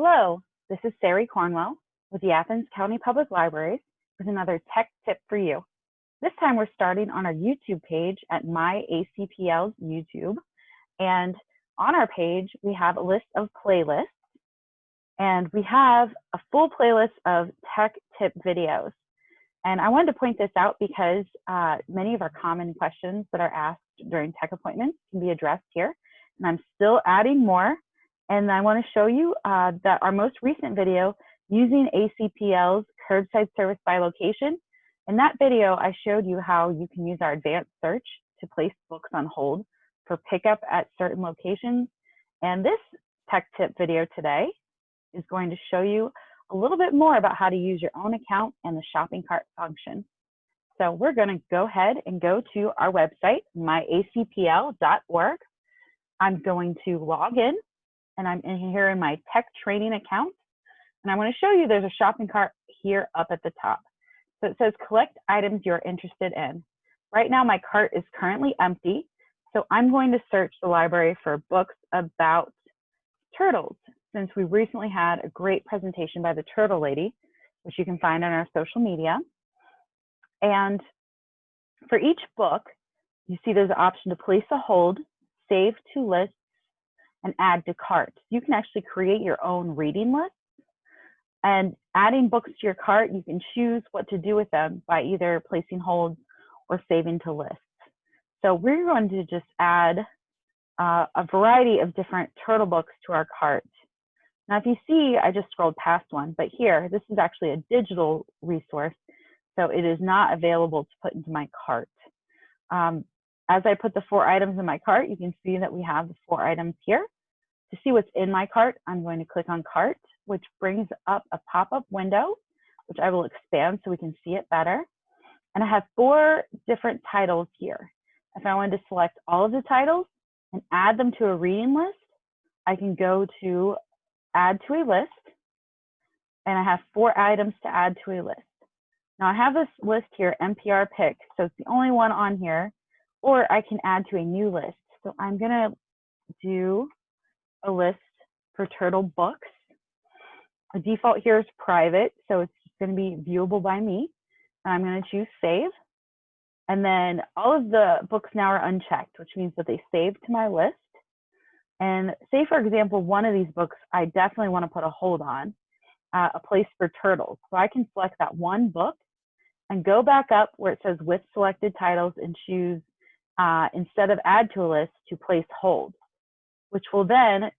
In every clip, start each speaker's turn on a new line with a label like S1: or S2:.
S1: Hello, this is Sari Cornwell with the Athens County Public Libraries with another tech tip for you. This time we're starting on our YouTube page at MyACPL's YouTube. And on our page, we have a list of playlists. And we have a full playlist of tech tip videos. And I wanted to point this out because uh, many of our common questions that are asked during tech appointments can be addressed here. And I'm still adding more and I want to show you uh, that our most recent video using ACPL's curbside service by location. In that video, I showed you how you can use our advanced search to place books on hold for pickup at certain locations. And this tech tip video today is going to show you a little bit more about how to use your own account and the shopping cart function. So we're going to go ahead and go to our website, myacpl.org. I'm going to log in and I'm in here in my tech training account. And I want to show you there's a shopping cart here up at the top. So it says collect items you're interested in. Right now my cart is currently empty. So I'm going to search the library for books about turtles since we recently had a great presentation by the Turtle Lady, which you can find on our social media. And for each book, you see there's an option to place a hold, save to list, and add to cart. You can actually create your own reading list. And adding books to your cart, you can choose what to do with them by either placing holds or saving to lists. So we're going to just add uh, a variety of different turtle books to our cart. Now, if you see, I just scrolled past one, but here, this is actually a digital resource, so it is not available to put into my cart. Um, as I put the four items in my cart, you can see that we have the four items here. To see what's in my cart, I'm going to click on cart, which brings up a pop-up window, which I will expand so we can see it better. And I have four different titles here. If I wanted to select all of the titles and add them to a reading list, I can go to add to a list, and I have four items to add to a list. Now I have this list here, NPR pick, so it's the only one on here or I can add to a new list. So I'm gonna do a list for turtle books. The default here is private, so it's gonna be viewable by me. I'm gonna choose save. And then all of the books now are unchecked, which means that they save to my list. And say, for example, one of these books, I definitely want to put a hold on, uh, a place for turtles. So I can select that one book and go back up where it says with selected titles and choose uh, instead of add to a list to place hold, which will then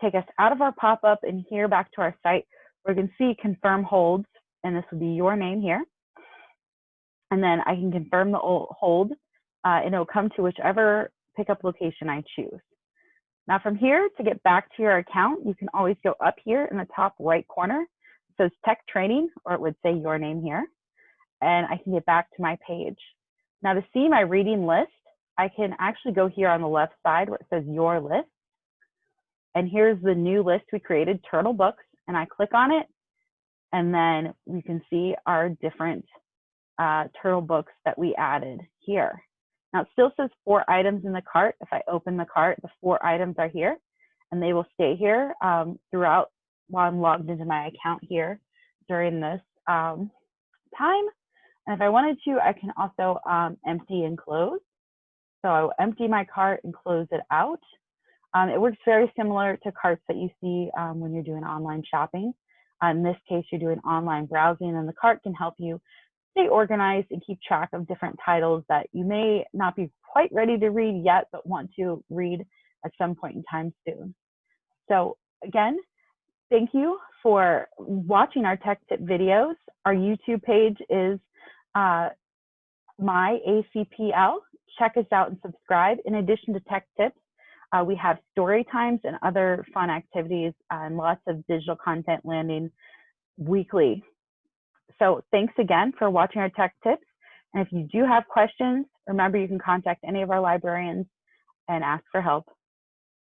S1: take us out of our pop-up and here back to our site where we can see confirm holds, and this will be your name here. And then I can confirm the hold, uh, and it'll come to whichever pickup location I choose. Now from here, to get back to your account, you can always go up here in the top right corner. It says tech training, or it would say your name here. And I can get back to my page. Now to see my reading list, I can actually go here on the left side where it says your list. And here's the new list we created, Turtle Books, and I click on it. And then we can see our different uh, Turtle Books that we added here. Now it still says four items in the cart. If I open the cart, the four items are here and they will stay here um, throughout while I'm logged into my account here during this um, time. And if I wanted to, I can also um, empty and close. So I will empty my cart and close it out. Um, it works very similar to carts that you see um, when you're doing online shopping. Uh, in this case, you're doing online browsing and the cart can help you stay organized and keep track of different titles that you may not be quite ready to read yet, but want to read at some point in time soon. So again, thank you for watching our tech tip videos. Our YouTube page is uh, my ACPL check us out and subscribe. In addition to tech tips, uh, we have story times and other fun activities and lots of digital content landing weekly. So thanks again for watching our tech tips. And if you do have questions, remember you can contact any of our librarians and ask for help.